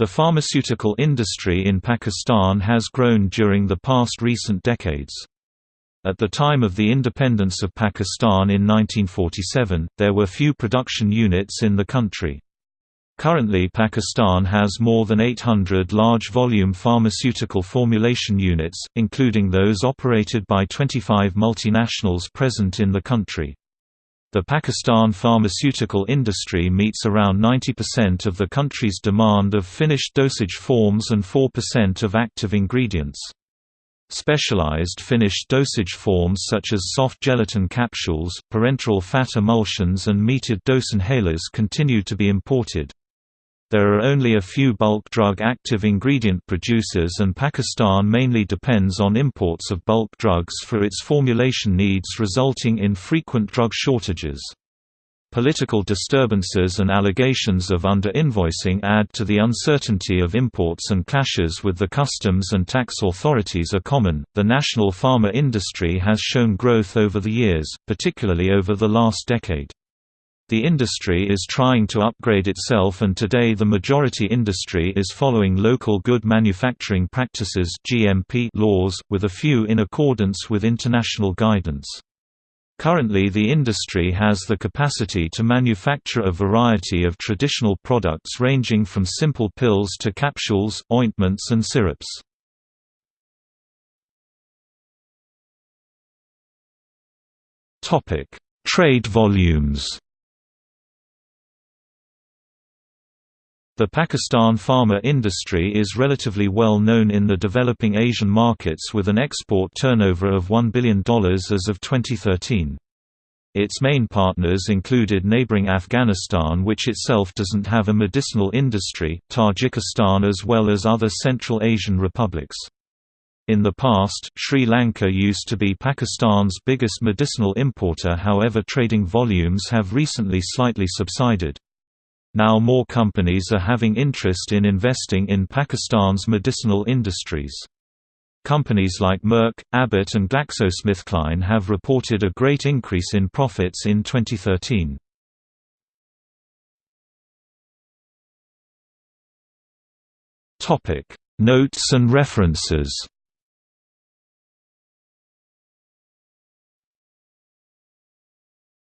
The pharmaceutical industry in Pakistan has grown during the past recent decades. At the time of the independence of Pakistan in 1947, there were few production units in the country. Currently Pakistan has more than 800 large-volume pharmaceutical formulation units, including those operated by 25 multinationals present in the country. The Pakistan pharmaceutical industry meets around 90% of the country's demand of finished dosage forms and 4% of active ingredients. Specialized finished dosage forms such as soft gelatin capsules, parenteral fat emulsions and metered dose inhalers continue to be imported. There are only a few bulk drug active ingredient producers and Pakistan mainly depends on imports of bulk drugs for its formulation needs resulting in frequent drug shortages. Political disturbances and allegations of under-invoicing add to the uncertainty of imports and clashes with the customs and tax authorities are common. The national pharma industry has shown growth over the years, particularly over the last decade. The industry is trying to upgrade itself and today the majority industry is following local good manufacturing practices (GMP) laws with a few in accordance with international guidance. Currently the industry has the capacity to manufacture a variety of traditional products ranging from simple pills to capsules, ointments and syrups. Trade volumes The Pakistan pharma industry is relatively well known in the developing Asian markets with an export turnover of $1 billion as of 2013. Its main partners included neighboring Afghanistan which itself doesn't have a medicinal industry, Tajikistan as well as other Central Asian republics. In the past, Sri Lanka used to be Pakistan's biggest medicinal importer however trading volumes have recently slightly subsided. Now more companies are having interest in investing in Pakistan's medicinal industries. Companies like Merck, Abbott and GlaxoSmithKline have reported a great increase in profits in 2013. Notes and references